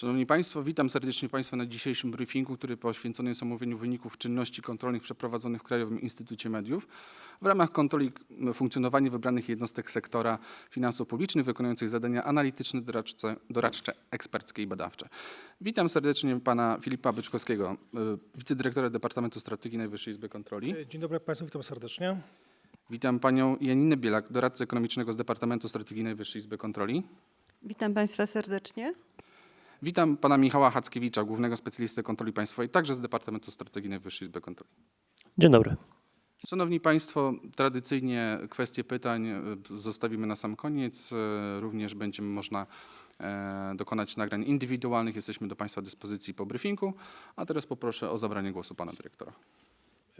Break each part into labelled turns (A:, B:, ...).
A: Szanowni Państwo, witam serdecznie Państwa na dzisiejszym briefingu, który poświęcony jest omówieniu wyników czynności kontrolnych przeprowadzonych w Krajowym Instytucie Mediów w ramach kontroli funkcjonowania wybranych jednostek sektora finansów publicznych wykonujących zadania analityczne, doradcze, doradcze eksperckie i badawcze. Witam serdecznie Pana Filipa Byczkowskiego, wicedyrektora Departamentu Strategii Najwyższej Izby Kontroli.
B: Dzień dobry Państwu, witam serdecznie.
A: Witam Panią Janinę Bielak, doradcę ekonomicznego z Departamentu Strategii Najwyższej Izby Kontroli.
C: Witam Państwa serdecznie.
A: Witam Pana Michała Hackiewicza, głównego specjalisty kontroli państwowej, także z Departamentu Strategii Najwyższej Izby Kontroli.
D: Dzień dobry.
A: Szanowni Państwo, tradycyjnie kwestie pytań e, zostawimy na sam koniec. E, Również będzie można e, dokonać nagrań indywidualnych. Jesteśmy do Państwa dyspozycji po briefingu. A teraz poproszę o zabranie głosu Pana Dyrektora.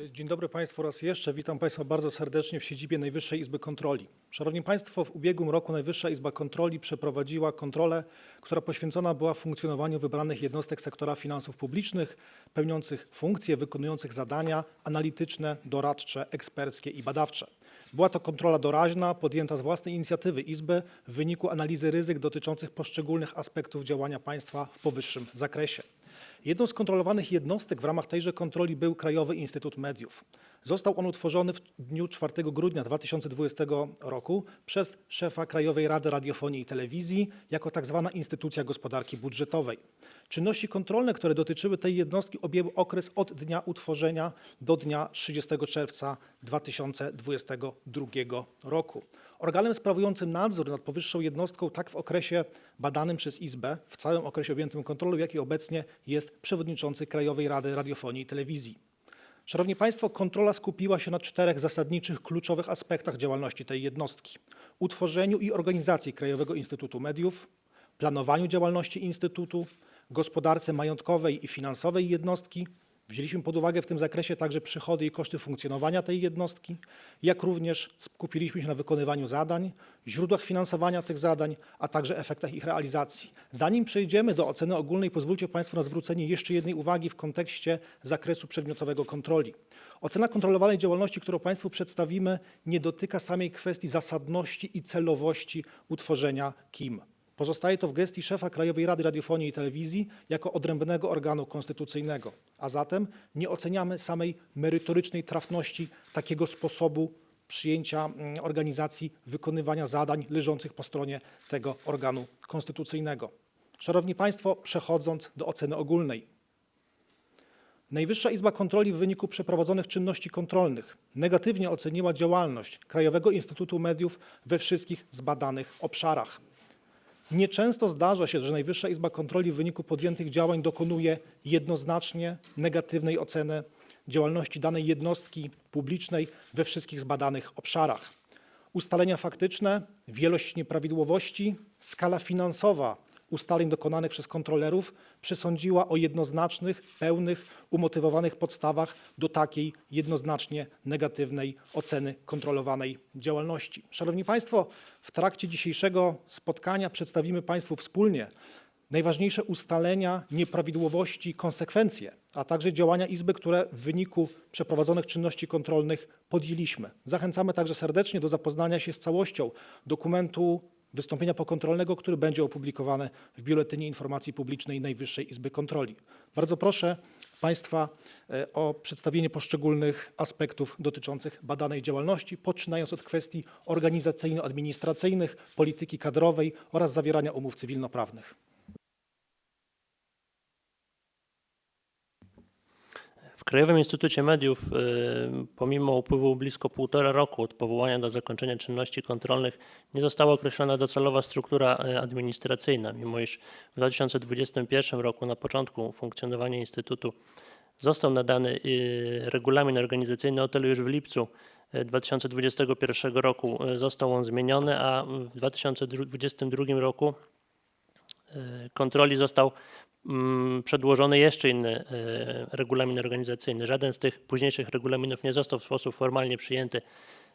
B: Dzień dobry Państwu raz jeszcze. Witam Państwa bardzo serdecznie w siedzibie Najwyższej Izby Kontroli. Szanowni Państwo, w ubiegłym roku Najwyższa Izba Kontroli przeprowadziła kontrolę, która poświęcona była funkcjonowaniu wybranych jednostek sektora finansów publicznych, pełniących funkcje, wykonujących zadania analityczne, doradcze, eksperckie i badawcze. Była to kontrola doraźna, podjęta z własnej inicjatywy Izby w wyniku analizy ryzyk dotyczących poszczególnych aspektów działania państwa w powyższym zakresie. Jedną z kontrolowanych jednostek w ramach tejże kontroli był Krajowy Instytut Mediów. Został on utworzony w dniu 4 grudnia 2020 roku przez szefa Krajowej Rady Radiofonii i Telewizji jako tak zwana instytucja gospodarki budżetowej. Czynności kontrolne, które dotyczyły tej jednostki objęły okres od dnia utworzenia do dnia 30 czerwca 2022 roku. Organem sprawującym nadzór nad powyższą jednostką tak w okresie badanym przez Izbę, w całym okresie objętym kontrolą, jak i obecnie jest przewodniczący Krajowej Rady Radiofonii i Telewizji. Szanowni Państwo, kontrola skupiła się na czterech zasadniczych, kluczowych aspektach działalności tej jednostki: utworzeniu i organizacji Krajowego Instytutu Mediów, planowaniu działalności Instytutu, gospodarce majątkowej i finansowej jednostki. Wzięliśmy pod uwagę w tym zakresie także przychody i koszty funkcjonowania tej jednostki, jak również skupiliśmy się na wykonywaniu zadań, źródłach finansowania tych zadań, a także efektach ich realizacji. Zanim przejdziemy do oceny ogólnej, pozwólcie Państwo na zwrócenie jeszcze jednej uwagi w kontekście zakresu przedmiotowego kontroli. Ocena kontrolowanej działalności, którą Państwu przedstawimy, nie dotyka samej kwestii zasadności i celowości utworzenia KIM. Pozostaje to w gestii szefa Krajowej Rady Radiofonii i Telewizji jako odrębnego organu konstytucyjnego, a zatem nie oceniamy samej merytorycznej trafności takiego sposobu przyjęcia mm, organizacji wykonywania zadań leżących po stronie tego organu konstytucyjnego. Szanowni Państwo, przechodząc do oceny ogólnej. Najwyższa Izba Kontroli w wyniku przeprowadzonych czynności kontrolnych negatywnie oceniła działalność Krajowego Instytutu Mediów we wszystkich zbadanych obszarach. Nieczęsto zdarza się, że Najwyższa Izba Kontroli w wyniku podjętych działań dokonuje jednoznacznie negatywnej oceny działalności danej jednostki publicznej we wszystkich zbadanych obszarach. Ustalenia faktyczne, wielość nieprawidłowości, skala finansowa ustaleń dokonanych przez kontrolerów przesądziła o jednoznacznych, pełnych, umotywowanych podstawach do takiej jednoznacznie negatywnej oceny kontrolowanej działalności. Szanowni Państwo, w trakcie dzisiejszego spotkania przedstawimy Państwu wspólnie najważniejsze ustalenia, nieprawidłowości, konsekwencje, a także działania Izby, które w wyniku przeprowadzonych czynności kontrolnych podjęliśmy. Zachęcamy także serdecznie do zapoznania się z całością dokumentu wystąpienia pokontrolnego, który będzie opublikowany w Biuletynie Informacji Publicznej Najwyższej Izby Kontroli. Bardzo proszę Państwa e, o przedstawienie poszczególnych aspektów dotyczących badanej działalności, poczynając od kwestii organizacyjno-administracyjnych, polityki kadrowej oraz zawierania umów cywilnoprawnych.
D: W Krajowym Instytucie Mediów, y, pomimo upływu blisko półtora roku od powołania do zakończenia czynności kontrolnych, nie została określona docelowa struktura y, administracyjna, mimo iż w 2021 roku, na początku funkcjonowania Instytutu, został nadany y, regulamin organizacyjny, o tyle już w lipcu y, 2021 roku został on zmieniony, a w 2022 roku kontroli został mm, przedłożony jeszcze inny e, regulamin organizacyjny. Żaden z tych późniejszych regulaminów nie został w sposób formalnie przyjęty,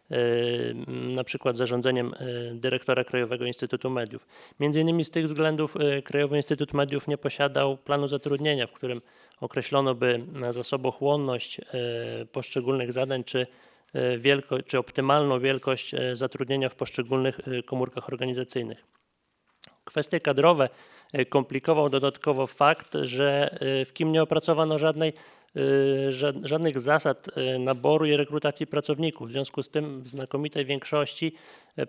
D: m, na przykład zarządzeniem dyrektora Krajowego Instytutu Mediów. Między innymi z tych względów Krajowy Instytut Mediów nie posiadał planu zatrudnienia, w którym określono by zasobochłonność poszczególnych zadań, czy wielko, czy optymalną wielkość zatrudnienia w poszczególnych komórkach organizacyjnych. Kwestie kadrowe e, komplikował dodatkowo fakt, że e, w KIM nie opracowano żadnej, e, ża- żadnych zasad naboru i rekrutacji pracowników. W związku z tym w znakomitej większości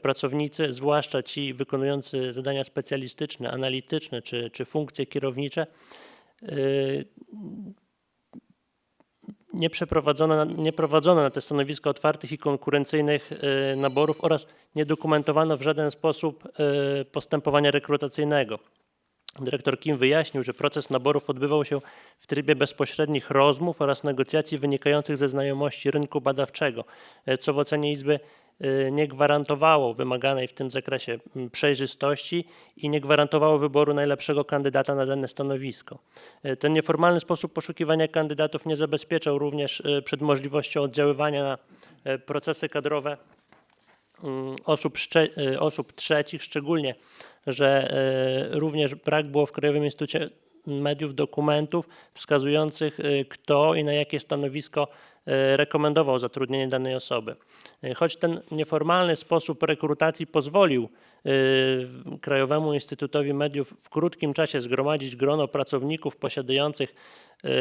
D: pracownicy, zwłaszcza ci wykonujący zadania specjalistyczne, analityczne czy, czy funkcje kierownicze, nie przeprowadzono, nie prowadzono na te stanowiska otwartych i konkurencyjnych e, naborów oraz nie dokumentowano w żaden sposób e, postępowania rekrutacyjnego. Dyrektor Kim wyjaśnił, że proces naborów odbywał się w trybie bezpośrednich rozmów oraz negocjacji wynikających ze znajomości rynku badawczego, e, co w ocenie Izby e, nie gwarantowało wymaganej w tym zakresie przejrzystości i nie gwarantowało wyboru najlepszego kandydata na dane stanowisko. E, Ten nieformalny sposób poszukiwania kandydatów nie zabezpieczał również przed możliwością oddziaływania na procesy kadrowe osób, szcze- e, osób trzecich, szczególnie, że e, również brak było w Krajowym Instytucie Mediów dokumentów wskazujących, e, kto i na jakie stanowisko e, rekomendował zatrudnienie danej osoby. E, Choć ten nieformalny sposób rekrutacji pozwolił Krajowemu Instytutowi Mediów w krótkim czasie zgromadzić grono pracowników posiadających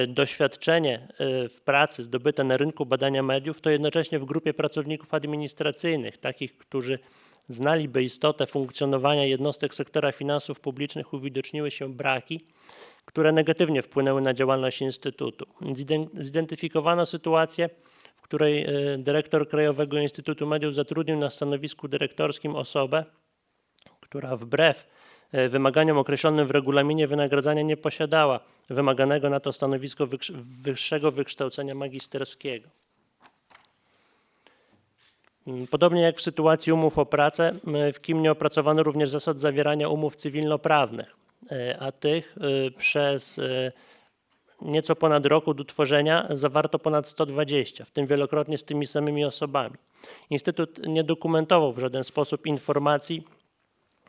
D: doświadczenie w pracy zdobyte na rynku badania mediów, to jednocześnie w grupie pracowników administracyjnych, takich, którzy znaliby istotę funkcjonowania jednostek sektora finansów publicznych, uwidoczniły się braki, które negatywnie wpłynęły na działalność Instytutu. Ziden- Zidentyfikowano sytuację, w której e, dyrektor Krajowego Instytutu Mediów zatrudnił na stanowisku dyrektorskim osobę, która wbrew e, wymaganiom określonym w regulaminie wynagradzania nie posiadała wymaganego na to stanowisko wyższego wykształcenia magisterskiego. Mm, Podobnie jak w sytuacji umów o pracę, w KIM nie opracowano również zasad zawierania umów cywilnoprawnych, a tych e, przez e, nieco ponad rok od utworzenia zawarto ponad 120, w tym wielokrotnie z tymi samymi osobami. Instytut nie dokumentował w żaden sposób informacji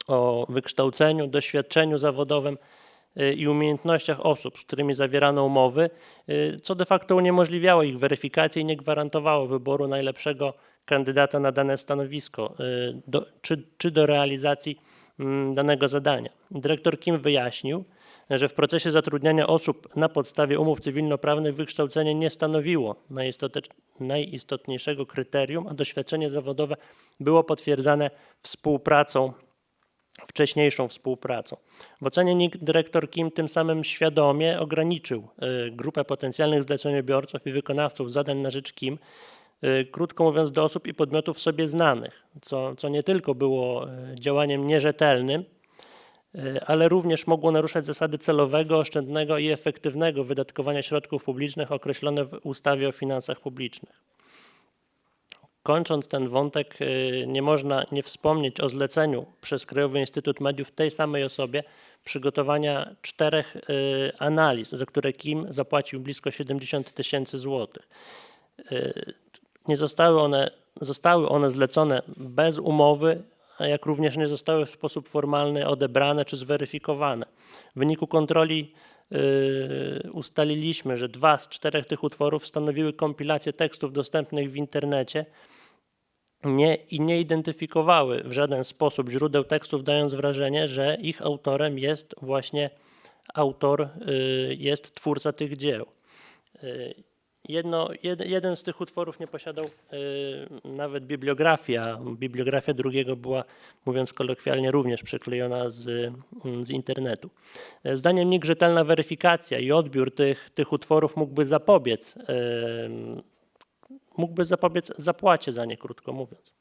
D: o wykształceniu, doświadczeniu zawodowym i umiejętnościach osób, z którymi zawierano umowy, co de facto uniemożliwiało ich weryfikację i nie gwarantowało wyboru najlepszego kandydata na dane stanowisko do, czy, czy do realizacji danego zadania. Dyrektor Kim wyjaśnił, że w procesie zatrudniania osób na podstawie umów cywilnoprawnych wykształcenie nie stanowiło najistotniejszego kryterium, a doświadczenie zawodowe było potwierdzane współpracą wcześniejszą współpracą. W ocenie NIK dyrektor Kim tym samym świadomie ograniczył y, grupę potencjalnych zleceniobiorców i wykonawców zadań na rzecz Kim, krótko mówiąc do osób i podmiotów sobie znanych, co, co nie tylko było y, działaniem nierzetelnym, y, ale również mogło naruszać zasady celowego, oszczędnego i efektywnego wydatkowania środków publicznych określone w ustawie o finansach publicznych. Kończąc ten wątek, y, nie można nie wspomnieć o zleceniu przez Krajowy Instytut Mediów tej samej osobie przygotowania czterech y, analiz, za które Kim zapłacił blisko 70 tysięcy złotych. Nie zostały one, zostały one zlecone bez umowy, jak również nie zostały w sposób formalny odebrane czy zweryfikowane. W wyniku kontroli y, ustaliliśmy, że dwa z czterech tych utworów stanowiły kompilacje tekstów dostępnych w internecie nie, i nie identyfikowały w żaden sposób źródeł tekstów, dając wrażenie, że ich autorem jest właśnie autor, y, jest twórca tych dzieł. Y, Jedno, jed, jeden z tych utworów nie posiadał y, nawet bibliografii, a bibliografia drugiego była, mówiąc kolokwialnie, również przyklejona z, mm, z internetu. E, Zdaniem NIK rzetelna weryfikacja i odbiór tych, tych utworów mógłby zapobiec em, mógłby zapobiec zapłacie za nie, krótko mówiąc.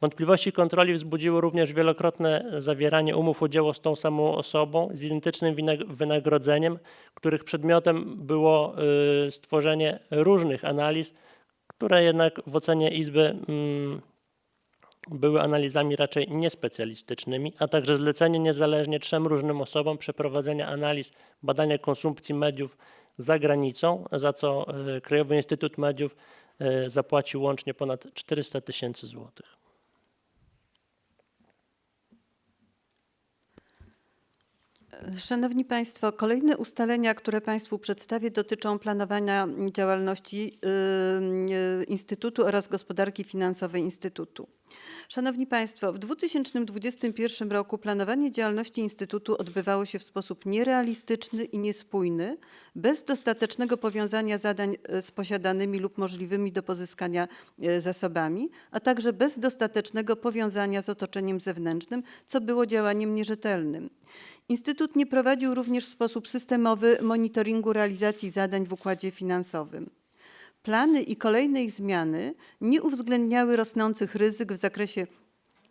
D: Wątpliwości kontroli wzbudziło również wielokrotne zawieranie umów o dzieło z tą samą osobą z identycznym wynagrodzeniem, których przedmiotem było y, stworzenie różnych analiz, które jednak w ocenie Izby mm, były analizami raczej niespecjalistycznymi, a także zlecenie niezależnie trzem różnym osobom przeprowadzenia analiz badania konsumpcji mediów za granicą, za co y, Krajowy Instytut Mediów zapłacił łącznie ponad 400 tysięcy złotych.
C: Szanowni Państwo, kolejne ustalenia, które Państwu przedstawię, dotyczą planowania działalności y, y, Instytutu oraz gospodarki finansowej Instytutu. Szanowni Państwo, w 2021 roku planowanie działalności Instytutu odbywało się w sposób nierealistyczny i niespójny, bez dostatecznego powiązania zadań e, z posiadanymi lub możliwymi do pozyskania e, zasobami, a także bez dostatecznego powiązania z otoczeniem zewnętrznym, co było działaniem nierzetelnym. Instytut nie prowadził również w sposób systemowy monitoringu realizacji zadań w układzie finansowym. Plany i kolejne ich zmiany nie uwzględniały rosnących ryzyk w zakresie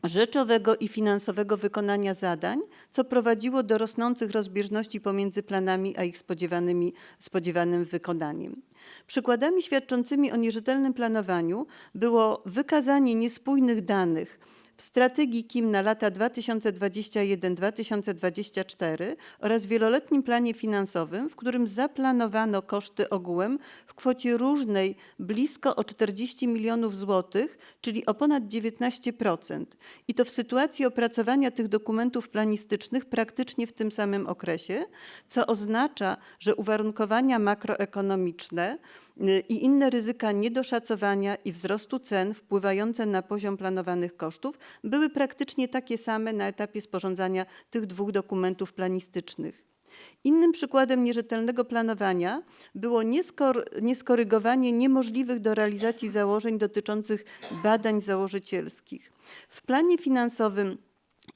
C: rzeczowego i finansowego wykonania zadań, co prowadziło do rosnących rozbieżności pomiędzy planami a ich spodziewanymi, spodziewanym wykonaniem. Przykładami świadczącymi o nierzetelnym planowaniu było wykazanie niespójnych danych w strategii KIM na lata 2021-2024 oraz wieloletnim planie finansowym, w którym zaplanowano koszty ogółem w kwocie różnej blisko o 40 milionów złotych, czyli o ponad 19%. I to w sytuacji opracowania tych dokumentów planistycznych praktycznie w tym samym okresie, co oznacza, że uwarunkowania makroekonomiczne i inne ryzyka niedoszacowania i wzrostu cen wpływające na poziom planowanych kosztów były praktycznie takie same na etapie sporządzania tych dwóch dokumentów planistycznych. Innym przykładem nierzetelnego planowania było nieskor- nieskorygowanie niemożliwych do realizacji założeń dotyczących badań założycielskich. W planie finansowym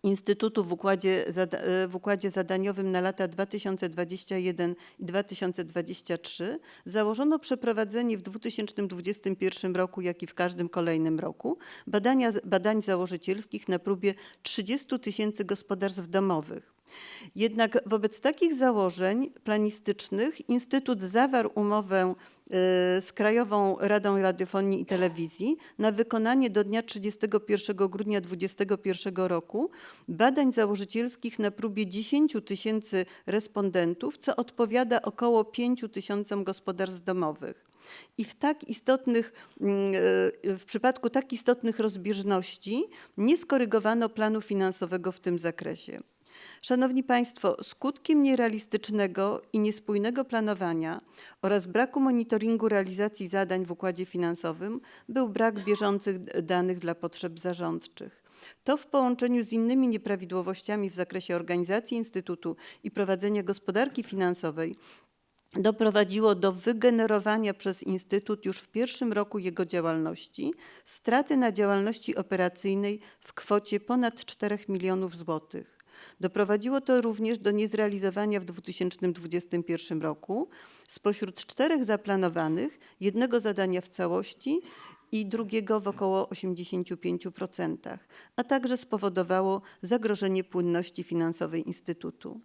C: Instytutu w układzie, e, w układzie zadaniowym na lata 2021 i 2023 założono przeprowadzenie w 2021 roku, jak i w każdym kolejnym roku, badania, badań założycielskich na próbie 30 tysięcy gospodarstw domowych. Jednak wobec takich założeń planistycznych Instytut zawarł umowę y, z Krajową Radą Radiofonii i Telewizji na wykonanie do dnia 31 grudnia 2021 roku badań założycielskich na próbie 10 tysięcy respondentów, co odpowiada około 5 tysiącom gospodarstw domowych. I w tak istotnych, mm, y, w przypadku tak istotnych rozbieżności nie skorygowano planu finansowego w tym zakresie. Szanowni Państwo, skutkiem nierealistycznego i niespójnego planowania oraz braku monitoringu realizacji zadań w układzie finansowym był brak bieżących danych dla potrzeb zarządczych. To w połączeniu z innymi nieprawidłowościami w zakresie organizacji Instytutu i prowadzenia gospodarki finansowej doprowadziło do wygenerowania przez Instytut już w pierwszym roku jego działalności straty na działalności operacyjnej w kwocie ponad 4 milionów złotych. Doprowadziło to również do niezrealizowania w 2021 roku spośród czterech zaplanowanych jednego zadania w całości i drugiego w około 85%, a także spowodowało zagrożenie płynności finansowej Instytutu.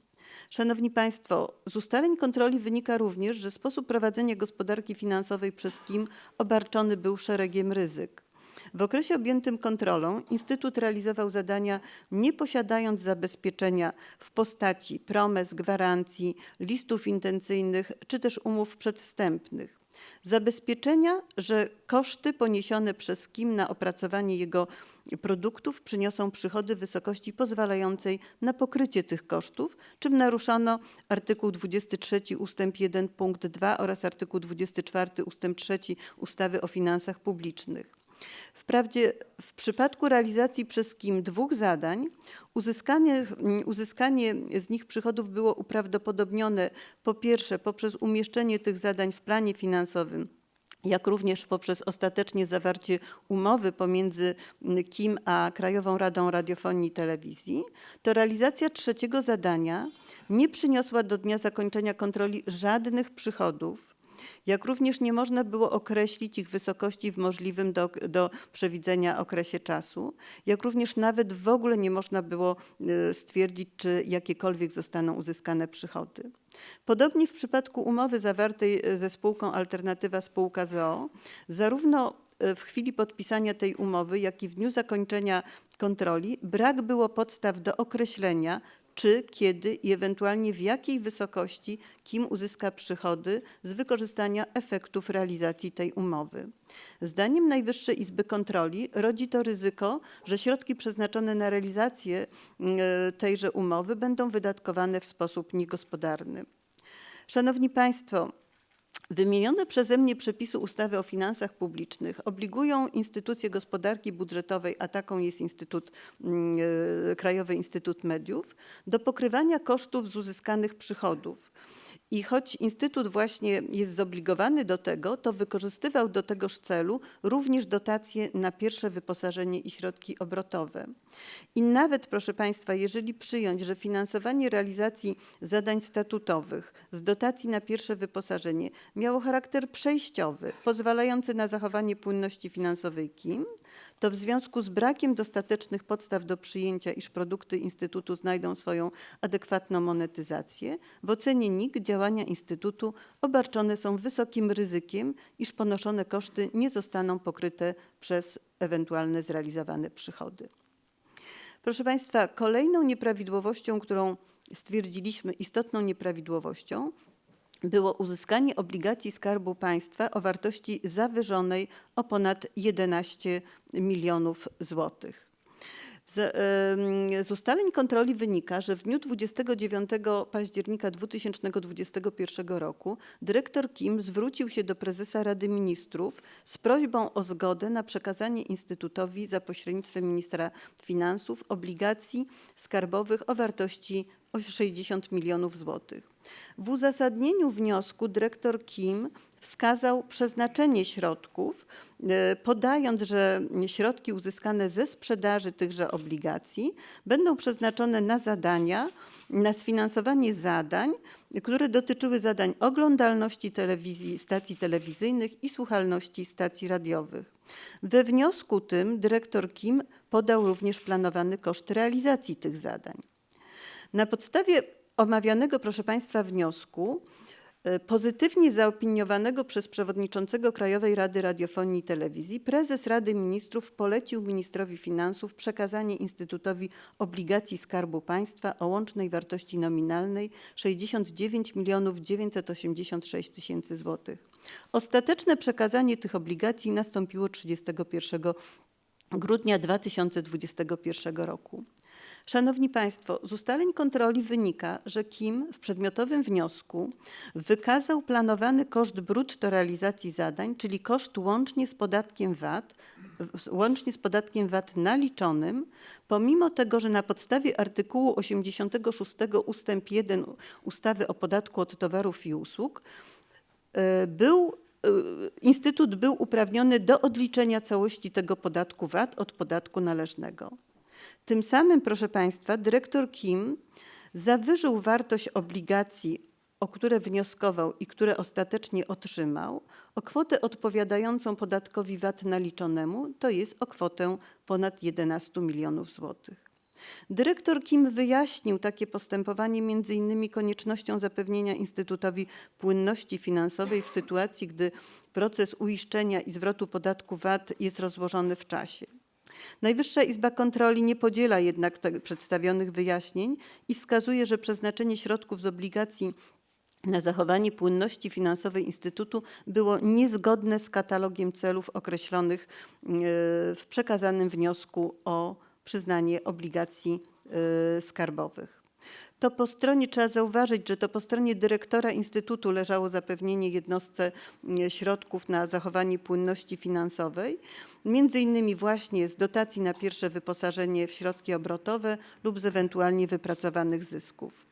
C: Szanowni Państwo, z ustaleń kontroli wynika również, że sposób prowadzenia gospodarki finansowej przez KIM obarczony był szeregiem ryzyk. W okresie objętym kontrolą Instytut realizował zadania nie posiadając zabezpieczenia w postaci promes, gwarancji, listów intencyjnych czy też umów przedwstępnych. Zabezpieczenia, że koszty poniesione przez KIM na opracowanie jego produktów przyniosą przychody w wysokości pozwalającej na pokrycie tych kosztów, czym naruszono artykuł 23 ustęp 1 punkt 2 oraz artykuł 24 ustęp 3 ustawy o finansach publicznych. Wprawdzie w przypadku realizacji przez KIM dwóch zadań uzyskanie, mm, uzyskanie z nich przychodów było uprawdopodobnione po pierwsze poprzez umieszczenie tych zadań w planie finansowym jak również poprzez ostatecznie zawarcie umowy pomiędzy mm, KIM a Krajową Radą Radiofonii i Telewizji, to realizacja trzeciego zadania nie przyniosła do dnia zakończenia kontroli żadnych przychodów, jak również nie można było określić ich wysokości w możliwym do, do przewidzenia okresie czasu, jak również nawet w ogóle nie można było y, stwierdzić, czy jakiekolwiek zostaną uzyskane przychody. Podobnie w przypadku umowy zawartej y, ze spółką Alternatywa Spółka ZOO, zarówno y, w chwili podpisania tej umowy, jak i w dniu zakończenia kontroli brak było podstaw do określenia, czy, kiedy i ewentualnie w jakiej wysokości KIM uzyska przychody z wykorzystania efektów realizacji tej umowy. Zdaniem Najwyższej Izby Kontroli rodzi to ryzyko, że środki przeznaczone na realizację e, tejże umowy będą wydatkowane w sposób niegospodarny. Szanowni Państwo, Wymienione przeze mnie przepisy ustawy o finansach publicznych obligują instytucje gospodarki budżetowej, a taką jest Instytut, mm, e, Krajowy Instytut Mediów, do pokrywania kosztów z uzyskanych przychodów. I choć Instytut właśnie jest zobligowany do tego, to wykorzystywał do tegoż celu również dotacje na pierwsze wyposażenie i środki obrotowe. I nawet, proszę Państwa, jeżeli przyjąć, że finansowanie realizacji zadań statutowych z dotacji na pierwsze wyposażenie miało charakter przejściowy, pozwalający na zachowanie płynności finansowej KIM, to w związku z brakiem dostatecznych podstaw do przyjęcia, iż produkty Instytutu znajdą swoją adekwatną monetyzację, w ocenie NIK działania Instytutu obarczone są wysokim ryzykiem, iż ponoszone koszty nie zostaną pokryte przez ewentualne zrealizowane przychody. Proszę Państwa, kolejną nieprawidłowością, którą stwierdziliśmy istotną nieprawidłowością, było uzyskanie obligacji Skarbu Państwa o wartości zawyżonej o ponad 11 milionów złotych. Z, z ustaleń kontroli wynika, że w dniu 29 października 2021 roku dyrektor Kim zwrócił się do prezesa Rady Ministrów z prośbą o zgodę na przekazanie Instytutowi za pośrednictwem ministra finansów obligacji skarbowych o wartości o 60 milionów złotych. W uzasadnieniu wniosku dyrektor Kim wskazał przeznaczenie środków, e, podając, że środki uzyskane ze sprzedaży tychże obligacji będą przeznaczone na zadania, na sfinansowanie zadań, które dotyczyły zadań oglądalności telewizji, stacji telewizyjnych i słuchalności stacji radiowych. We wniosku tym dyrektor Kim podał również planowany koszt realizacji tych zadań. Na podstawie omawianego, proszę Państwa, wniosku, pozytywnie zaopiniowanego przez przewodniczącego Krajowej Rady Radiofonii i Telewizji, prezes Rady Ministrów polecił ministrowi finansów przekazanie Instytutowi obligacji Skarbu Państwa o łącznej wartości nominalnej 69 milionów 986 tysięcy złotych. Ostateczne przekazanie tych obligacji nastąpiło 31 grudnia 2021 roku. Szanowni Państwo, z ustaleń kontroli wynika, że Kim w przedmiotowym wniosku wykazał planowany koszt brutto realizacji zadań, czyli koszt łącznie z podatkiem VAT, łącznie z podatkiem VAT naliczonym, pomimo tego, że na podstawie artykułu 86 ustęp 1 ustawy o podatku od towarów i usług e, był e, Instytut był uprawniony do odliczenia całości tego podatku VAT od podatku należnego. Tym samym, proszę Państwa, dyrektor Kim zawyżył wartość obligacji, o które wnioskował i które ostatecznie otrzymał, o kwotę odpowiadającą podatkowi VAT naliczonemu, to jest o kwotę ponad 11 milionów złotych. Dyrektor Kim wyjaśnił takie postępowanie innymi koniecznością zapewnienia Instytutowi płynności finansowej w sytuacji, gdy proces uiszczenia i zwrotu podatku VAT jest rozłożony w czasie. Najwyższa Izba Kontroli nie podziela jednak przedstawionych wyjaśnień i wskazuje, że przeznaczenie środków z obligacji na zachowanie płynności finansowej Instytutu było niezgodne z katalogiem celów określonych e, w przekazanym wniosku o przyznanie obligacji e, skarbowych. To po stronie, trzeba zauważyć, że to po stronie dyrektora Instytutu leżało zapewnienie jednostce mm, środków na zachowanie płynności finansowej, między innymi właśnie z dotacji na pierwsze wyposażenie w środki obrotowe lub z ewentualnie wypracowanych zysków.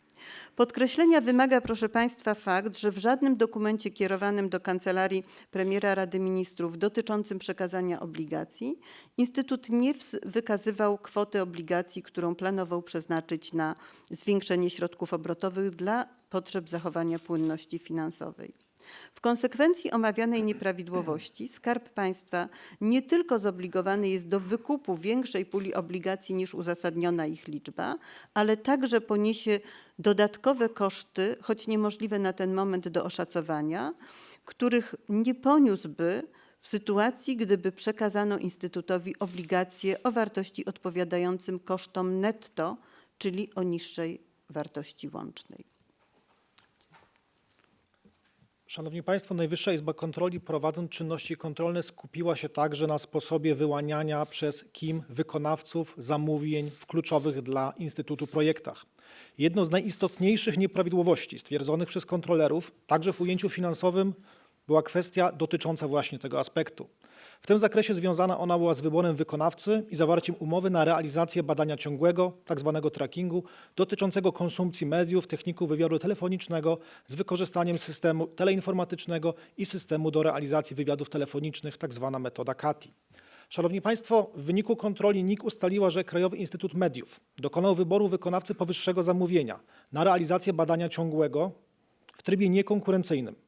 C: Podkreślenia wymaga, proszę Państwa, fakt, że w żadnym dokumencie kierowanym do Kancelarii Premiera Rady Ministrów dotyczącym przekazania obligacji Instytut nie wykazywał kwoty obligacji, którą planował przeznaczyć na zwiększenie środków obrotowych dla potrzeb zachowania płynności finansowej. W konsekwencji omawianej nieprawidłowości Skarb Państwa nie tylko zobligowany jest do wykupu większej puli obligacji niż uzasadniona ich liczba, ale także poniesie dodatkowe koszty, choć niemożliwe na ten moment do oszacowania, których nie poniósłby w sytuacji, gdyby przekazano Instytutowi obligacje o wartości odpowiadającym kosztom netto, czyli o niższej wartości łącznej.
B: Szanowni Państwo, Najwyższa Izba Kontroli prowadząc czynności kontrolne skupiła się także na sposobie wyłaniania przez KIM wykonawców zamówień w kluczowych dla Instytutu projektach. Jedną z najistotniejszych nieprawidłowości stwierdzonych przez kontrolerów, także w ujęciu finansowym, była kwestia dotycząca właśnie tego aspektu. W tym zakresie związana ona była z wyborem wykonawcy i zawarciem umowy na realizację badania ciągłego, tzw. trackingu, dotyczącego konsumpcji mediów, techników wywiadu telefonicznego z wykorzystaniem systemu teleinformatycznego i systemu do realizacji wywiadów telefonicznych, tzw. metoda CATI. Szanowni Państwo, w wyniku kontroli NIK ustaliła, że Krajowy Instytut Mediów dokonał wyboru wykonawcy powyższego zamówienia na realizację badania ciągłego w trybie niekonkurencyjnym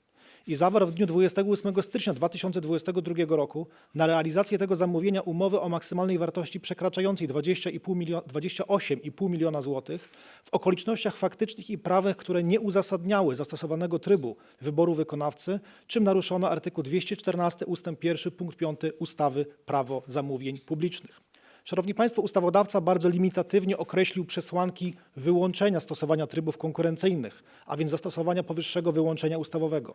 B: i zawarł w dniu 28 stycznia 2022 roku na realizację tego zamówienia umowy o maksymalnej wartości przekraczającej 20,5 milio- 28,5 miliona złotych w okolicznościach faktycznych i prawnych, które nie uzasadniały zastosowanego trybu wyboru wykonawcy, czym naruszono artykuł 214 ust. 1 punkt 5 ustawy Prawo zamówień publicznych. Szanowni Państwo, ustawodawca bardzo limitatywnie określił przesłanki wyłączenia stosowania trybów konkurencyjnych, a więc zastosowania powyższego wyłączenia ustawowego.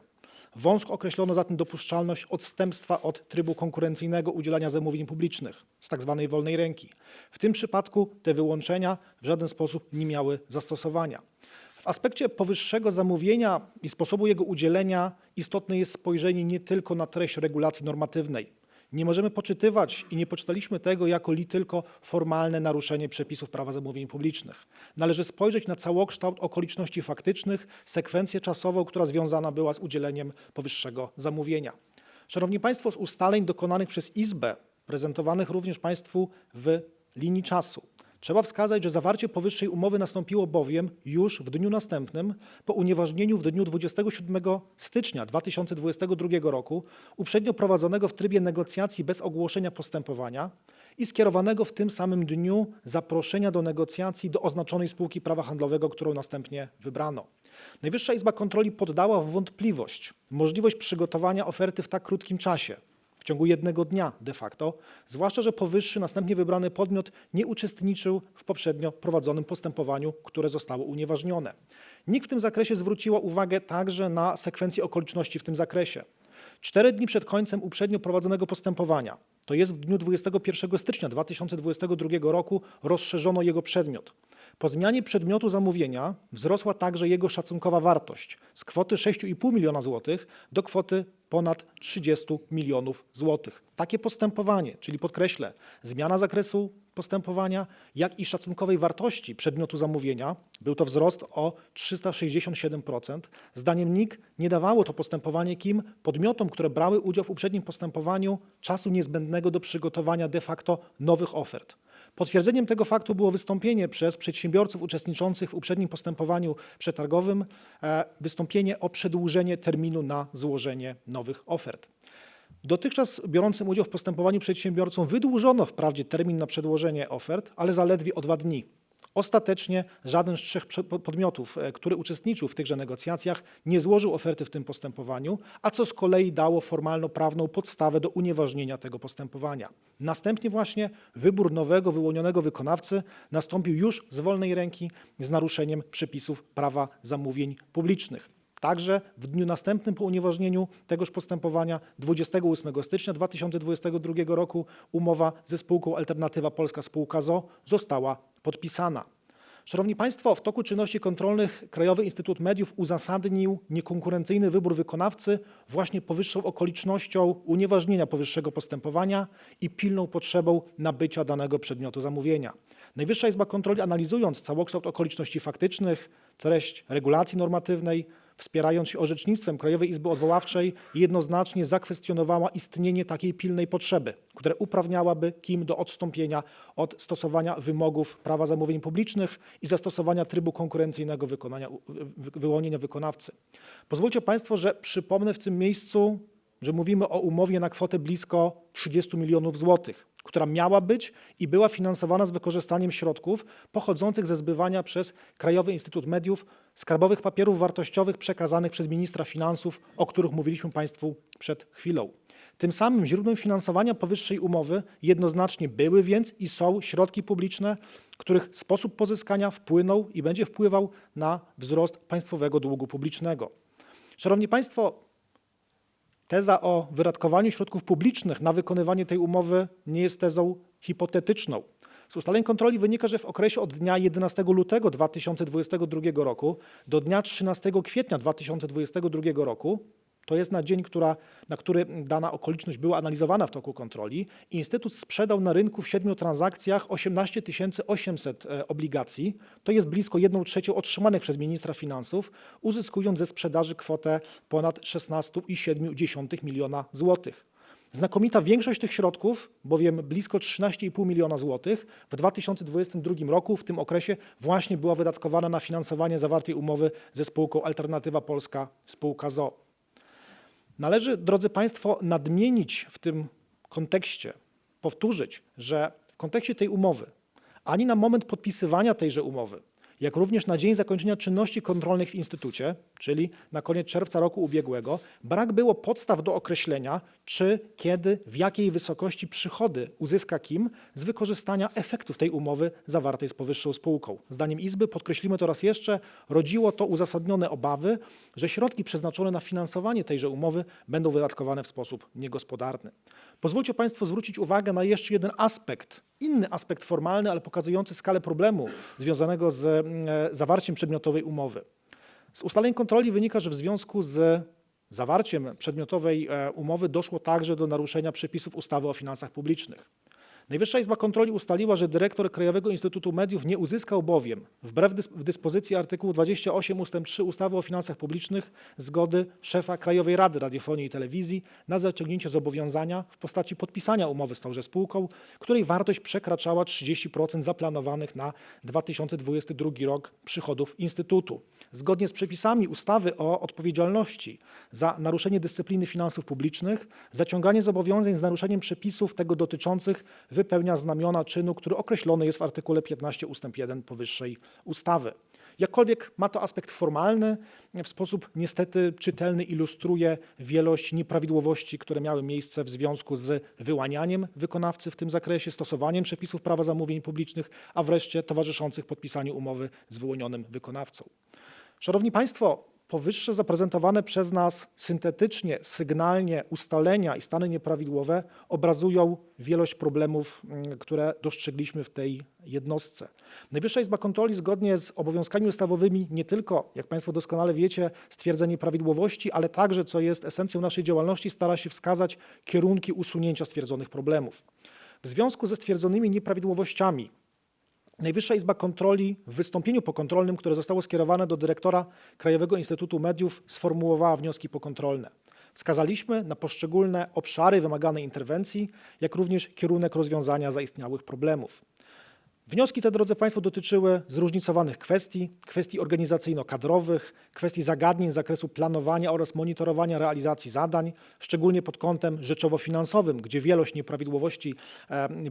B: Wąsko określono zatem dopuszczalność odstępstwa od trybu konkurencyjnego udzielania zamówień publicznych z tzw. wolnej ręki. W tym przypadku te wyłączenia w żaden sposób nie miały zastosowania. W aspekcie powyższego zamówienia i sposobu jego udzielenia istotne jest spojrzenie nie tylko na treść regulacji normatywnej. Nie możemy poczytywać i nie poczytaliśmy tego jako li tylko formalne naruszenie przepisów prawa zamówień publicznych. Należy spojrzeć na całokształt okoliczności faktycznych, sekwencję czasową, która związana była z udzieleniem powyższego zamówienia. Szanowni Państwo, z ustaleń dokonanych przez Izbę, prezentowanych również Państwu w linii czasu, Trzeba wskazać, że zawarcie powyższej umowy nastąpiło bowiem już w dniu następnym po unieważnieniu w dniu 27 stycznia 2022 roku uprzednio prowadzonego w trybie negocjacji bez ogłoszenia postępowania i skierowanego w tym samym dniu zaproszenia do negocjacji do oznaczonej spółki prawa handlowego, którą następnie wybrano. Najwyższa Izba Kontroli poddała w wątpliwość możliwość przygotowania oferty w tak krótkim czasie w ciągu jednego dnia de facto, zwłaszcza, że powyższy następnie wybrany podmiot nie uczestniczył w poprzednio prowadzonym postępowaniu, które zostało unieważnione. NIK w tym zakresie zwróciła uwagę także na sekwencję okoliczności w tym zakresie. Cztery dni przed końcem uprzednio prowadzonego postępowania, to jest w dniu 21 stycznia 2022 roku, rozszerzono jego przedmiot. Po zmianie przedmiotu zamówienia wzrosła także jego szacunkowa wartość z kwoty 6,5 miliona złotych do kwoty ponad 30 milionów złotych. Takie postępowanie, czyli podkreślę, zmiana zakresu postępowania, jak i szacunkowej wartości przedmiotu zamówienia, był to wzrost o 367%. Zdaniem NIK nie dawało to postępowanie kim podmiotom, które brały udział w uprzednim postępowaniu, czasu niezbędnego do przygotowania de facto nowych ofert. Potwierdzeniem tego faktu było wystąpienie przez przedsiębiorców uczestniczących w uprzednim postępowaniu przetargowym, e, wystąpienie o przedłużenie terminu na złożenie nowych ofert. Dotychczas biorącym udział w postępowaniu przedsiębiorcom wydłużono wprawdzie termin na przedłożenie ofert, ale zaledwie o dwa dni. Ostatecznie żaden z trzech podmiotów, e, który uczestniczył w tychże negocjacjach, nie złożył oferty w tym postępowaniu, a co z kolei dało formalno-prawną podstawę do unieważnienia tego postępowania. Następnie właśnie wybór nowego, wyłonionego wykonawcy nastąpił już z wolnej ręki z naruszeniem przepisów prawa zamówień publicznych. Także w dniu następnym po unieważnieniu tegoż postępowania 28 stycznia 2022 roku umowa ze spółką Alternatywa Polska Spółka ZO została podpisana. Szanowni Państwo, w toku czynności kontrolnych Krajowy Instytut Mediów uzasadnił niekonkurencyjny wybór wykonawcy właśnie powyższą okolicznością unieważnienia powyższego postępowania i pilną potrzebą nabycia danego przedmiotu zamówienia. Najwyższa Izba Kontroli analizując całokształt okoliczności faktycznych, treść regulacji normatywnej, wspierając się orzecznictwem Krajowej Izby Odwoławczej, jednoznacznie zakwestionowała istnienie takiej pilnej potrzeby, która uprawniałaby KIM do odstąpienia od stosowania wymogów prawa zamówień publicznych i zastosowania trybu konkurencyjnego wykonania, wy- wyłonienia wykonawcy. Pozwólcie Państwo, że przypomnę w tym miejscu, że mówimy o umowie na kwotę blisko 30 milionów złotych, która miała być i była finansowana z wykorzystaniem środków pochodzących ze zbywania przez Krajowy Instytut Mediów skarbowych papierów wartościowych przekazanych przez ministra finansów, o których mówiliśmy Państwu przed chwilą. Tym samym źródłem finansowania powyższej umowy jednoznacznie były więc i są środki publiczne, których sposób pozyskania wpłynął i będzie wpływał na wzrost państwowego długu publicznego. Szanowni Państwo, Teza o wydatkowaniu środków publicznych na wykonywanie tej umowy nie jest tezą hipotetyczną. Z ustaleń kontroli wynika, że w okresie od dnia 11 lutego 2022 roku do dnia 13 kwietnia 2022 roku to jest na dzień, która, na który dana okoliczność była analizowana w toku kontroli, Instytut sprzedał na rynku w siedmiu transakcjach 18 800 e, obligacji, to jest blisko 1 trzecią otrzymanych przez ministra finansów, uzyskując ze sprzedaży kwotę ponad 16,7 miliona złotych. Znakomita większość tych środków, bowiem blisko 13,5 miliona złotych w 2022 roku, w tym okresie właśnie była wydatkowana na finansowanie zawartej umowy ze spółką Alternatywa Polska, spółka ZO. Należy, drodzy Państwo, nadmienić w tym kontekście, powtórzyć, że w kontekście tej umowy, ani na moment podpisywania tejże umowy, jak również na dzień zakończenia czynności kontrolnych w Instytucie, czyli na koniec czerwca roku ubiegłego, brak było podstaw do określenia, czy, kiedy, w jakiej wysokości przychody uzyska KIM z wykorzystania efektów tej umowy zawartej z powyższą spółką. Zdaniem Izby, podkreślimy to raz jeszcze, rodziło to uzasadnione obawy, że środki przeznaczone na finansowanie tejże umowy będą wydatkowane w sposób niegospodarny. Pozwólcie Państwo zwrócić uwagę na jeszcze jeden aspekt, inny aspekt formalny, ale pokazujący skalę problemu związanego z mm, e, zawarciem przedmiotowej umowy. Z ustaleń kontroli wynika, że w związku z zawarciem przedmiotowej e, umowy doszło także do naruszenia przepisów ustawy o finansach publicznych. Najwyższa Izba Kontroli ustaliła, że dyrektor Krajowego Instytutu Mediów nie uzyskał bowiem, wbrew dyspozycji artykułu 28 ust. 3 ustawy o finansach publicznych, zgody szefa Krajowej Rady Radiofonii i Telewizji na zaciągnięcie zobowiązania w postaci podpisania umowy z tąże spółką, której wartość przekraczała 30% zaplanowanych na 2022 rok przychodów Instytutu. Zgodnie z przepisami ustawy o odpowiedzialności za naruszenie dyscypliny finansów publicznych, zaciąganie zobowiązań z naruszeniem przepisów tego dotyczących wypełnia znamiona czynu, który określony jest w artykule 15 ust. 1 powyższej ustawy. Jakkolwiek ma to aspekt formalny, w sposób niestety czytelny ilustruje wielość nieprawidłowości, które miały miejsce w związku z wyłanianiem wykonawcy w tym zakresie, stosowaniem przepisów prawa zamówień publicznych, a wreszcie towarzyszących podpisaniu umowy z wyłonionym wykonawcą. Szanowni Państwo, powyższe zaprezentowane przez nas syntetycznie, sygnalnie ustalenia i stany nieprawidłowe obrazują wielość problemów, mm, które dostrzegliśmy w tej jednostce. Najwyższa Izba Kontroli zgodnie z obowiązkami ustawowymi nie tylko, jak Państwo doskonale wiecie, stwierdza nieprawidłowości, ale także, co jest esencją naszej działalności, stara się wskazać kierunki usunięcia stwierdzonych problemów. W związku ze stwierdzonymi nieprawidłowościami Najwyższa Izba Kontroli w wystąpieniu pokontrolnym, które zostało skierowane do dyrektora Krajowego Instytutu Mediów, sformułowała wnioski pokontrolne. Wskazaliśmy na poszczególne obszary wymaganej interwencji, jak również kierunek rozwiązania zaistniałych problemów. Wnioski te, drodzy Państwo, dotyczyły zróżnicowanych kwestii, kwestii organizacyjno-kadrowych, kwestii zagadnień z zakresu planowania oraz monitorowania realizacji zadań, szczególnie pod kątem rzeczowo-finansowym, gdzie wielość nieprawidłowości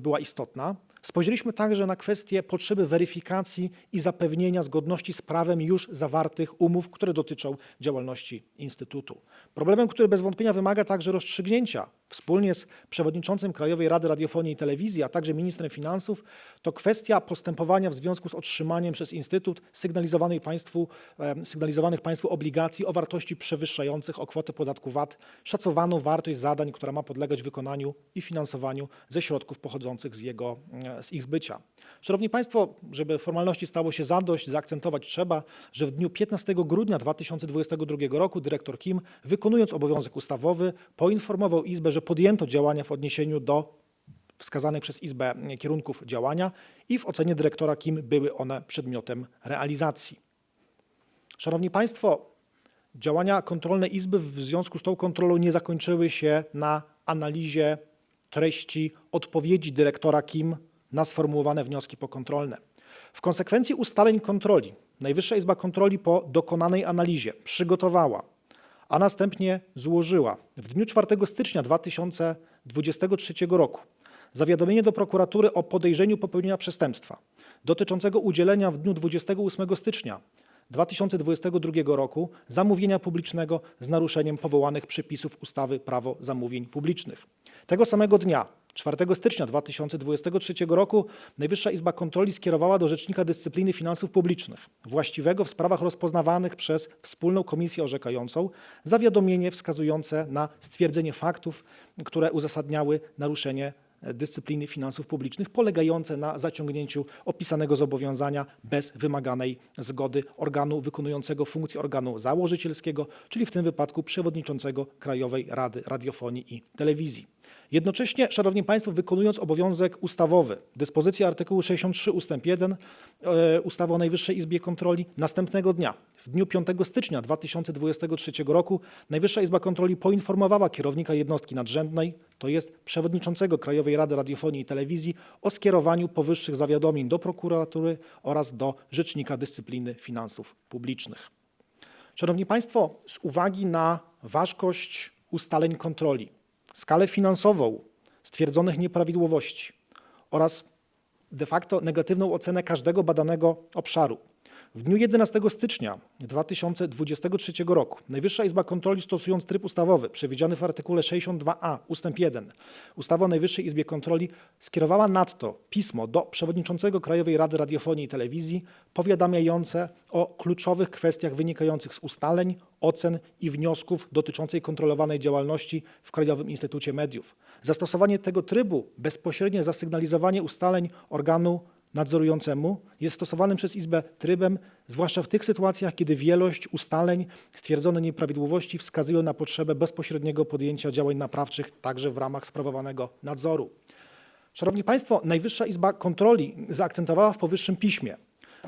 B: była istotna. Spojrzeliśmy także na kwestie potrzeby weryfikacji i zapewnienia zgodności z prawem już zawartych umów, które dotyczą działalności Instytutu. Problemem, który bez wątpienia wymaga także rozstrzygnięcia wspólnie z przewodniczącym Krajowej Rady Radiofonii i Telewizji, a także ministrem finansów, to kwestia postępowania w związku z otrzymaniem przez Instytut sygnalizowanej państwu, sygnalizowanych państwu obligacji o wartości przewyższających o kwotę podatku VAT szacowaną wartość zadań, która ma podlegać wykonaniu i finansowaniu ze środków pochodzących z jego, z ich zbycia. Szanowni Państwo, żeby formalności stało się zadość, zaakcentować trzeba, że w dniu 15 grudnia 2022 roku dyrektor Kim, wykonując obowiązek ustawowy, poinformował Izbę, że podjęto działania w odniesieniu do wskazanych przez Izbę kierunków działania i w ocenie dyrektora Kim były one przedmiotem realizacji. Szanowni Państwo, działania kontrolne Izby w związku z tą kontrolą nie zakończyły się na analizie treści odpowiedzi dyrektora Kim na sformułowane wnioski pokontrolne. W konsekwencji ustaleń kontroli Najwyższa Izba Kontroli po dokonanej analizie przygotowała, a następnie złożyła w dniu 4 stycznia 2023 roku zawiadomienie do prokuratury o podejrzeniu popełnienia przestępstwa dotyczącego udzielenia w dniu 28 stycznia 2022 roku zamówienia publicznego z naruszeniem powołanych przepisów ustawy Prawo zamówień publicznych. Tego samego dnia, 4 stycznia 2023 roku, Najwyższa Izba Kontroli skierowała do Rzecznika Dyscypliny Finansów Publicznych, właściwego w sprawach rozpoznawanych przez Wspólną Komisję Orzekającą, zawiadomienie wskazujące na stwierdzenie faktów, które uzasadniały naruszenie Dyscypliny Finansów Publicznych polegające na zaciągnięciu opisanego zobowiązania bez wymaganej zgody organu wykonującego funkcję organu założycielskiego, czyli w tym wypadku przewodniczącego Krajowej Rady Radiofonii i Telewizji. Jednocześnie, Szanowni Państwo, wykonując obowiązek ustawowy, dyspozycja artykułu 63 ust. 1 e, ustawy o Najwyższej Izbie Kontroli, następnego dnia, w dniu 5 stycznia 2023 roku, Najwyższa Izba Kontroli poinformowała kierownika jednostki nadrzędnej, to jest przewodniczącego Krajowej Rady Radiofonii i Telewizji, o skierowaniu powyższych zawiadomień do prokuratury oraz do Rzecznika Dyscypliny Finansów Publicznych. Szanowni Państwo, z uwagi na ważkość ustaleń kontroli, skalę finansową stwierdzonych nieprawidłowości oraz de facto negatywną ocenę każdego badanego obszaru. W dniu 11 stycznia 2023 roku Najwyższa Izba Kontroli stosując tryb ustawowy przewidziany w artykule 62a ust. 1 ustawy o Najwyższej Izbie Kontroli skierowała nadto pismo do przewodniczącego Krajowej Rady Radiofonii i Telewizji powiadamiające o kluczowych kwestiach wynikających z ustaleń, ocen i wniosków dotyczących kontrolowanej działalności w Krajowym Instytucie Mediów. Zastosowanie tego trybu, bezpośrednie zasygnalizowanie ustaleń organu nadzorującemu jest stosowanym przez Izbę trybem, zwłaszcza w tych sytuacjach, kiedy wielość ustaleń, stwierdzone nieprawidłowości wskazują na potrzebę bezpośredniego podjęcia działań naprawczych także w ramach sprawowanego nadzoru. Szanowni Państwo, Najwyższa Izba Kontroli zaakcentowała w powyższym piśmie,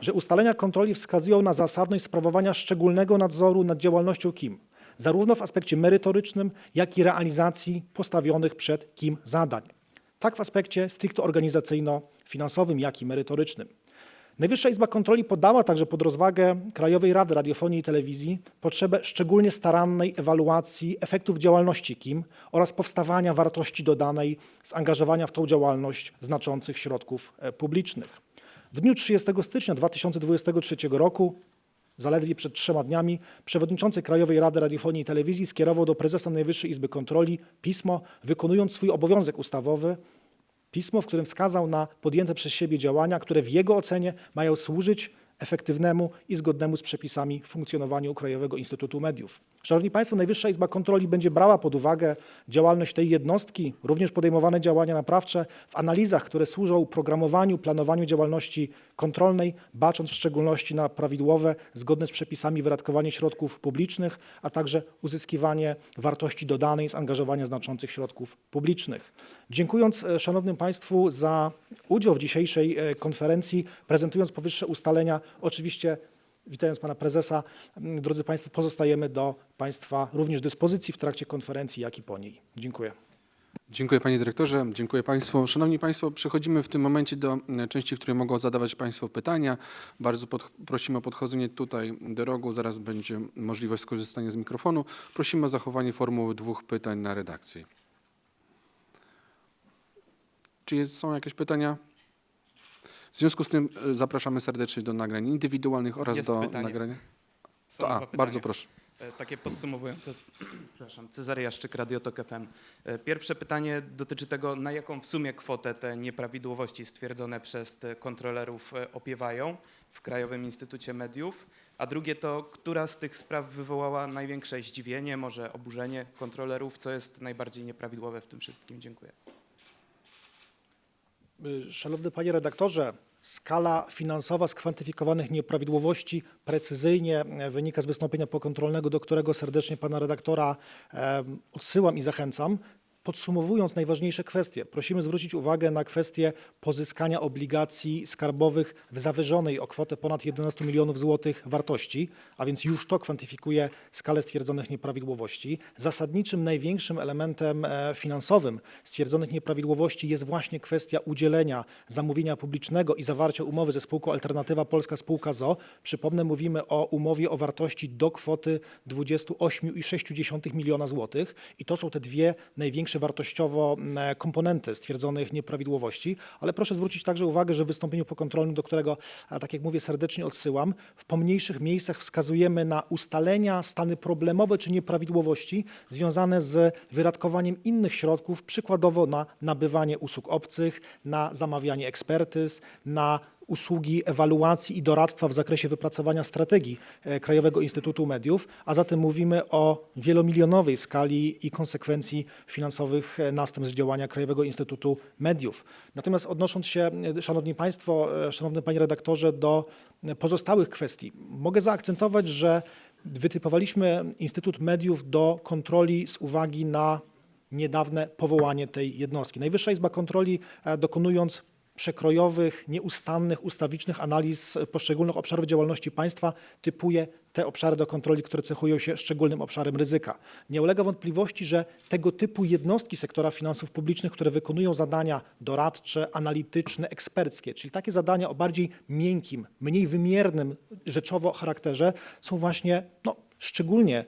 B: że ustalenia kontroli wskazują na zasadność sprawowania szczególnego nadzoru nad działalnością KIM, zarówno w aspekcie merytorycznym, jak i realizacji postawionych przed KIM zadań, tak w aspekcie stricte organizacyjno-finansowym, jak i merytorycznym. Najwyższa Izba Kontroli podała także pod rozwagę Krajowej Rady Radiofonii i Telewizji potrzebę szczególnie starannej ewaluacji efektów działalności KIM oraz powstawania wartości dodanej z angażowania w tą działalność znaczących środków e, publicznych. W dniu 30 stycznia 2023 roku, zaledwie przed trzema dniami, przewodniczący Krajowej Rady Radiofonii i Telewizji skierował do prezesa Najwyższej Izby Kontroli pismo, wykonując swój obowiązek ustawowy, pismo, w którym wskazał na podjęte przez siebie działania, które w jego ocenie mają służyć efektywnemu i zgodnemu z przepisami funkcjonowaniu Krajowego Instytutu Mediów. Szanowni Państwo, Najwyższa Izba Kontroli będzie brała pod uwagę działalność tej jednostki, również podejmowane działania naprawcze w analizach, które służą programowaniu, planowaniu działalności kontrolnej, bacząc w szczególności na prawidłowe, zgodne z przepisami wydatkowanie środków publicznych, a także uzyskiwanie wartości dodanej z angażowania znaczących środków publicznych. Dziękując e, Szanownym Państwu za udział w dzisiejszej e, konferencji, prezentując powyższe ustalenia, oczywiście witając Pana Prezesa, m, drodzy Państwo, pozostajemy do Państwa również dyspozycji w trakcie konferencji, jak i po niej. Dziękuję.
A: Dziękuję panie dyrektorze, dziękuję państwu. Szanowni państwo, przechodzimy w tym momencie do e, części, w której mogą zadawać państwo pytania. Bardzo pod, prosimy o podchodzenie tutaj do rogu, zaraz będzie możliwość skorzystania z mikrofonu. Prosimy o zachowanie formuły dwóch pytań na redakcji. Czy są jakieś pytania? W związku z tym e, zapraszamy serdecznie do nagrań indywidualnych oraz
E: Jest
A: do
E: pytanie.
A: nagrania. To, a, bardzo proszę.
E: E, Takie podsumowujące. Przepraszam, Cezary Jaszczyk, Radiotok FM. E, Pierwsze pytanie dotyczy tego, na jaką w sumie kwotę te nieprawidłowości stwierdzone przez kontrolerów opiewają w Krajowym Instytucie Mediów. A drugie to, która z tych spraw wywołała największe zdziwienie, może oburzenie kontrolerów, co jest najbardziej nieprawidłowe w tym wszystkim? Dziękuję.
B: Szanowny Panie Redaktorze, skala finansowa skwantyfikowanych nieprawidłowości precyzyjnie wynika z wystąpienia pokontrolnego, do którego serdecznie Pana Redaktora odsyłam i zachęcam. Podsumowując najważniejsze kwestie, prosimy zwrócić uwagę na kwestię pozyskania obligacji skarbowych w zawyżonej o kwotę ponad 11 milionów złotych wartości, a więc już to kwantyfikuje skalę stwierdzonych nieprawidłowości. Zasadniczym, największym elementem e, finansowym stwierdzonych nieprawidłowości jest właśnie kwestia udzielenia zamówienia publicznego i zawarcia umowy ze spółką Alternatywa Polska Spółka ZO. Przypomnę, mówimy o umowie o wartości do kwoty 28,6 miliona złotych i to są te dwie największe wartościowo m, komponenty stwierdzonych nieprawidłowości, ale proszę zwrócić także uwagę, że w wystąpieniu pokontrolnym, do którego, tak jak mówię, serdecznie odsyłam, w pomniejszych miejscach wskazujemy na ustalenia, stany problemowe czy nieprawidłowości związane z wydatkowaniem innych środków, przykładowo na nabywanie usług obcych, na zamawianie ekspertyz, na usługi ewaluacji i doradztwa w zakresie wypracowania strategii e, Krajowego Instytutu Mediów, a zatem mówimy o wielomilionowej skali i konsekwencji finansowych e, następstw działania Krajowego Instytutu Mediów. Natomiast odnosząc się, e, Szanowni Państwo, Szanowny Panie Redaktorze, do pozostałych kwestii, mogę zaakcentować, że wytypowaliśmy Instytut Mediów do kontroli z uwagi na niedawne powołanie tej jednostki. Najwyższa Izba Kontroli dokonując przekrojowych, nieustannych, ustawicznych analiz poszczególnych obszarów działalności państwa typuje te obszary do kontroli, które cechują się szczególnym obszarem ryzyka. Nie ulega wątpliwości, że tego typu jednostki sektora finansów publicznych, które wykonują zadania doradcze, analityczne, eksperckie, czyli takie zadania o bardziej miękkim, mniej wymiernym rzeczowo charakterze, są właśnie no, szczególnie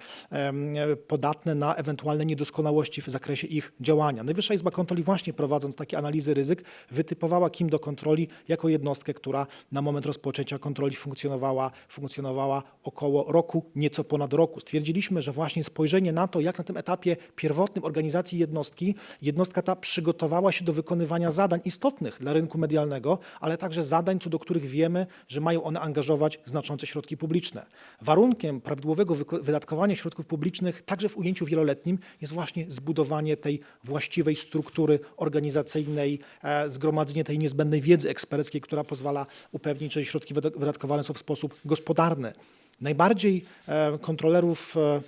B: podatne na ewentualne niedoskonałości w zakresie ich działania. Najwyższa Izba Kontroli właśnie prowadząc takie analizy ryzyk wytypowała KIM do kontroli jako jednostkę, która na moment rozpoczęcia kontroli funkcjonowała, funkcjonowała około roku, nieco ponad roku. Stwierdziliśmy, że właśnie spojrzenie na to, jak na tym etapie pierwotnym organizacji jednostki, jednostka ta przygotowała się do wykonywania zadań istotnych dla rynku medialnego, ale także zadań, co do których wiemy, że mają one angażować znaczące środki publiczne. Warunkiem prawidłowego wyko- wydatkowania środków publicznych, także w ujęciu wieloletnim, jest właśnie zbudowanie tej właściwej struktury organizacyjnej, e, zgromadzenie tej niezbędnej wiedzy eksperckiej, która pozwala upewnić, że środki wyda- wydatkowane są w sposób gospodarny. Najbardziej e, kontrolerów e,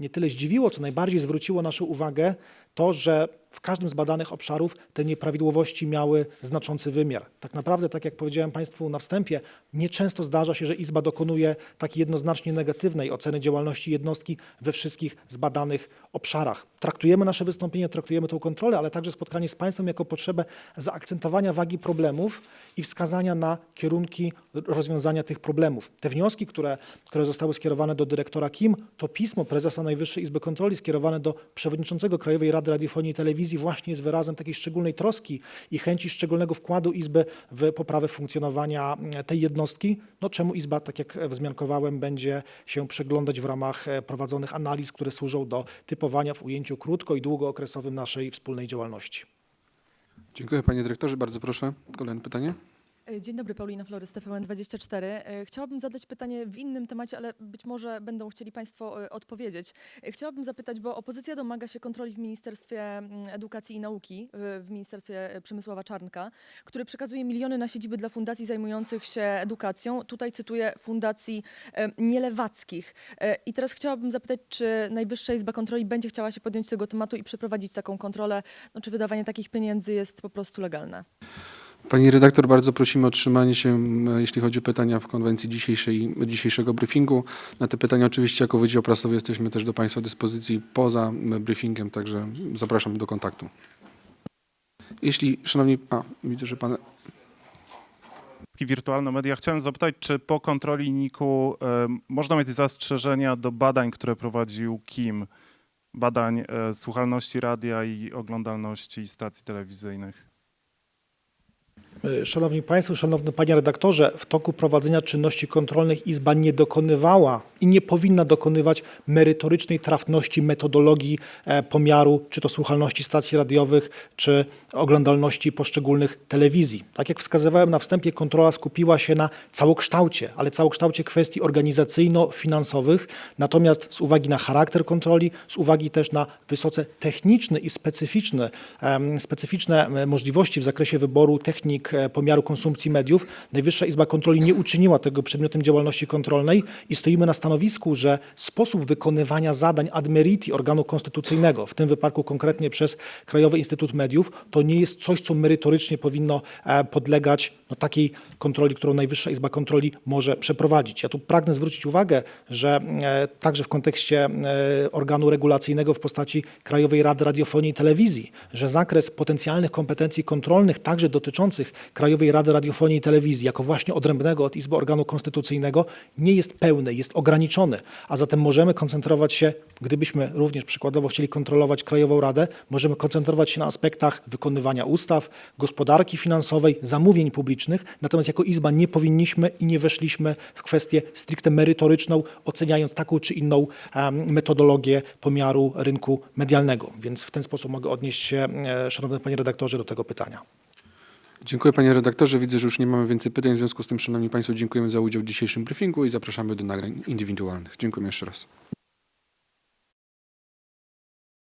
B: nie tyle zdziwiło, co najbardziej zwróciło naszą uwagę to, że w każdym z badanych obszarów te nieprawidłowości miały znaczący wymiar. Tak naprawdę, tak jak powiedziałem Państwu na wstępie, nieczęsto zdarza się, że Izba dokonuje takiej jednoznacznie negatywnej oceny działalności jednostki we wszystkich zbadanych obszarach. Traktujemy nasze wystąpienie, traktujemy tą kontrolę, ale także spotkanie z Państwem jako potrzebę zaakcentowania wagi problemów i wskazania na kierunki rozwiązania tych problemów. Te wnioski, które, które zostały skierowane do dyrektora KIM, to pismo prezesa Najwyższej Izby Kontroli skierowane do przewodniczącego Krajowej Rady Radiofonii i Telewizji właśnie jest wyrazem takiej szczególnej troski i chęci szczególnego wkładu Izby w poprawę funkcjonowania mm, tej jednostki, no czemu Izba, tak jak wzmiankowałem, będzie się przyglądać w ramach e, prowadzonych analiz, które służą do typowania w ujęciu krótko i długookresowym naszej wspólnej działalności.
A: Dziękuję panie dyrektorze. Bardzo proszę. Kolejne pytanie.
F: E, Dzień dobry, Paulina Flores, TVN24. E, Chciałabym zadać pytanie w innym temacie, ale być może będą chcieli Państwo e, odpowiedzieć. E, Chciałabym zapytać, bo opozycja domaga się kontroli w Ministerstwie mm, Edukacji i Nauki, w Ministerstwie Przemysława Czarnka, który przekazuje miliony na siedziby dla fundacji zajmujących się edukacją. Tutaj cytuję fundacji nielewackich. I teraz chciałabym zapytać, czy Najwyższa Izba Kontroli będzie chciała się podjąć tego tematu i przeprowadzić taką kontrolę, no, czy wydawanie takich pieniędzy jest po prostu legalne?
A: Pani redaktor, bardzo prosimy o trzymanie się, jeśli chodzi o pytania w konwencji dzisiejszej, dzisiejszego briefingu. Na te pytania oczywiście jako Wydział Prasowy jesteśmy też do Państwa dyspozycji poza briefingiem, także zapraszam do kontaktu. Jeśli, szanowni, a widzę, że Pan,
G: wirtualne media. Chciałem zapytać, czy po kontroli NIK-u e, można mieć zastrzeżenia do badań, które prowadził KIM, badań e, słuchalności radia i oglądalności stacji telewizyjnych?
B: E, Szanowni Państwo, Szanowny Panie Redaktorze, w toku prowadzenia czynności kontrolnych Izba nie dokonywała i nie powinna dokonywać merytorycznej trafności metodologii e, pomiaru, czy to słuchalności stacji radiowych, czy oglądalności poszczególnych telewizji. Tak jak wskazywałem na wstępie, kontrola skupiła się na całokształcie, ale całokształcie kwestii organizacyjno-finansowych, natomiast z uwagi na charakter kontroli, z uwagi też na wysoce techniczny i specyficzny, specyficzne em, możliwości w zakresie wyboru technik e, pomiaru konsumpcji mediów, Najwyższa Izba Kontroli nie uczyniła tego przedmiotem działalności kontrolnej i stoimy na stanowisku, że sposób wykonywania zadań ad meriti organu konstytucyjnego, w tym wypadku konkretnie przez Krajowy Instytut Mediów, to nie jest coś, co merytorycznie powinno e, podlegać no, takiej kontroli, którą Najwyższa Izba Kontroli może przeprowadzić. Ja tu pragnę zwrócić uwagę, że e, także w kontekście e, organu regulacyjnego w postaci Krajowej Rady Radiofonii i Telewizji, że zakres potencjalnych kompetencji kontrolnych, także dotyczących Krajowej Rady Radiofonii i Telewizji, jako właśnie odrębnego od Izby organu konstytucyjnego, nie jest pełny, jest ograniczony, a zatem możemy koncentrować się, gdybyśmy również przykładowo chcieli kontrolować Krajową Radę, możemy koncentrować się na aspektach wykonywania ustaw, gospodarki finansowej, zamówień publicznych, natomiast jako Izba nie powinniśmy i nie weszliśmy w kwestię stricte merytoryczną, oceniając taką czy inną metodologię pomiaru rynku medialnego. Więc w ten sposób mogę odnieść się, e, szanowny panie redaktorze, do tego pytania.
A: Dziękuję panie redaktorze. Widzę, że już nie mamy więcej pytań. W związku z tym, szanowni państwo, dziękujemy za udział w dzisiejszym briefingu i zapraszamy do nagrań indywidualnych. Dziękuję jeszcze raz.